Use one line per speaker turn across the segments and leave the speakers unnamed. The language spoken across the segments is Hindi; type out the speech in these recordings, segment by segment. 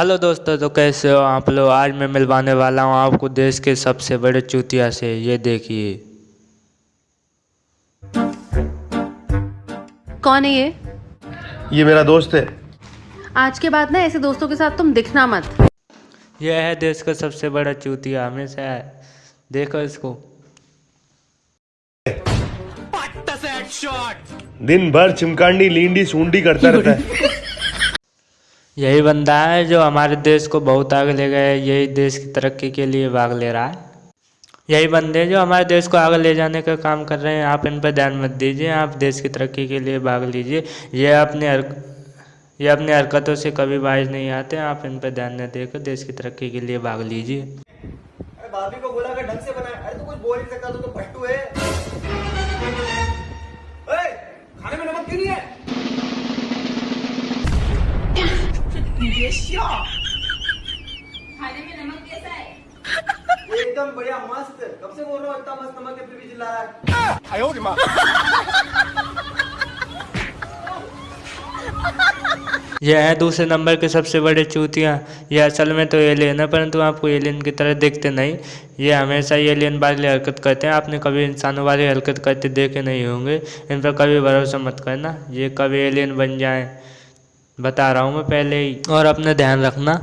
हेलो दोस्तों तो कैसे हो आप लोग? आज मैं मिलवाने वाला हूँ आपको देश के सबसे बड़े चूतिया से। ये देखिए।
कौन है ये?
ये मेरा दोस्त है।
आज के बाद ना ऐसे दोस्तों के साथ तुम दिखना मत।
यह है देश का सबसे बड़ा चूतिया हमेशा है। देखो इसको।
दिन भर चिमकांडी लींडी सूंडी करता रहता है।
यही बंदा है जो हमारे देश को बहुत आगे ले गया है, यही देश की तरक्की के लिए भाग ले रहा है। यही बंदे जो हमारे देश को आगे ले जाने का काम कर रहे हैं, आप इन पर ध्यान मत दीजिए, आप देश की तरक्की के लिए भाग लीजिए। ये अपने ये अपनी हरकतों से कभी बाज नहीं आते, आप इन पर ध्यान न देकर देश की तरक्की के लिए भाग लीजिए।
बोला अरे तू कुछ बोल सकता, तू तो है। खाने में नमक क्यों नहीं है? एकदम बढ़िया मस्त। कब से बोल रहा हूँ इतना मस्त नमक है फिर भी चिल्ला रहा है?
यह है दूसरे नंबर के सबसे बड़े चूतियाँ। यह असल में तो एलियन है परंतु आपको एलियन की तरह देखते नहीं। ये हमेशा एलियन वाली हरकत करते हैं। आपने कभी इंसानों वाली हरकत करते देखे नहीं होंगे। इन पर कभी भरोसा मत करना। ये कभी एलियन बन जाए। बता रहा हूँ मैं पहले ही। और अपना ध्यान रखना।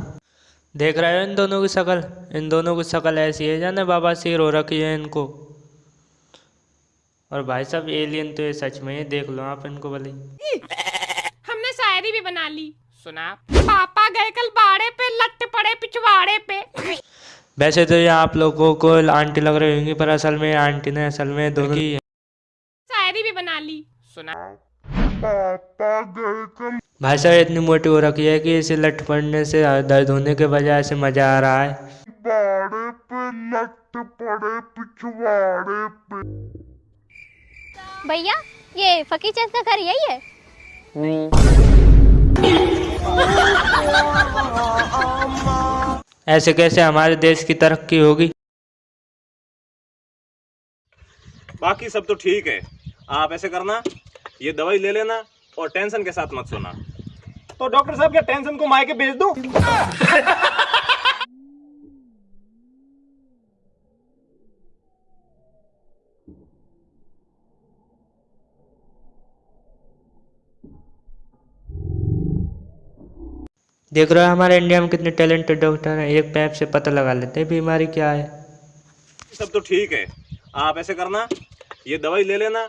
देख रहे हो इन दोनों की शक्ल? इन दोनों की शक्ल ऐसी है जाने बाबा सिर हो रखी है इनको। और भाई साहब एलियन तो ये सच में ही देख लो आप इनको भले।
हमने शायरी भी बना ली। सुना पापा गए कल बाड़े पे लट पड़े पिछवाड़े पे।
वैसे तो ये आप लोगों को आंटी लग रही होंगी पर असल में आंटी ने असल में दोनों की
शायरी भी बना ली। सुना
भाई साहब इतनी मोटी हो रखी है कि इसे लट पड़ने से दर्द होने के बजाय से मज़ा आ रहा है।
भैया ये फकी चंद का घर यही है?
ऐसे कैसे हमारे देश की तरक्की होगी?
बाकी सब तो ठीक है। आप ऐसे करना ये दवाई ले लेना और टेंशन के साथ मत सोना। तो डॉक्टर साहब क्या टेंशन को मायके भेज दूँ?
देख रहे हो हमारे इंडिया में कितने टैलेंटेड डॉक्टर हैं एक पैप से पता लगा लेते हैं बीमारी क्या है।
सब तो ठीक है। आप ऐसे करना ये दवाई ले लेना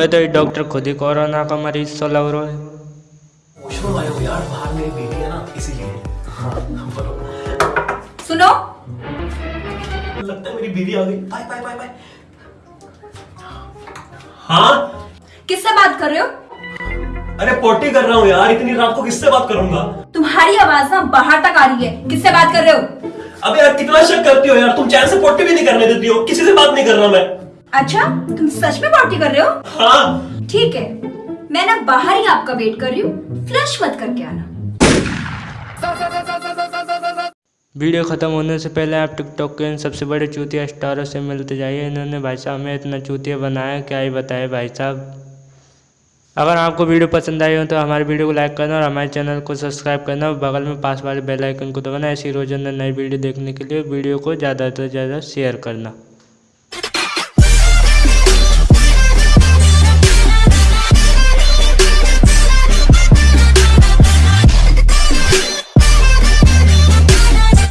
मुझे तो ये डॉक्टर खुद ही कोरोना का मरीज़ सा लग रहा है।
वॉशरूम हो यार बाहर मेरी बेटी है ना इसीलिए बोलो
सुनो।
लगता है मेरी बीवी आ गई। Bye bye bye bye. हाँ?
किससे बात कर रहे हो?
अरे पोटी कर रहा हूँ यार इतनी रात को किससे बात करूँगा?
तुम्हारी आवाज़ ना बाहर तक आ रही है। किससे बात कर रहे हो?
अबे यार कितना शक करती हो यार तुम चैन से पोटी भी नहीं करने देती हो किसी से बात नहीं कर रहा मैं।
अच्छा तुम सच में पार्टी कर रहे हो?
हाँ।
ठीक है मैं ना बाहर ही आपका वेट कर रही हूँ। फ्लश मत करके आना।
वीडियो ख़त्म होने से पहले आप टिकटॉक के इन सबसे बड़े चूतिया स्टारों से मिलते जाइए। इन्होंने भाई साहब हमें इतना चूतिया बनाया क्या ही बताए भाई साहब। अगर आपको वीडियो पसंद आई हो तो हमारे वीडियो को लाइक करना और हमारे चैनल को सब्सक्राइब करना और बगल में पास वाले बेल आइकन को दबाना। ऐसी रोज़ाना नई वीडियो देखने के लिए वीडियो को ज़्यादा से ज़्यादा शेयर करना।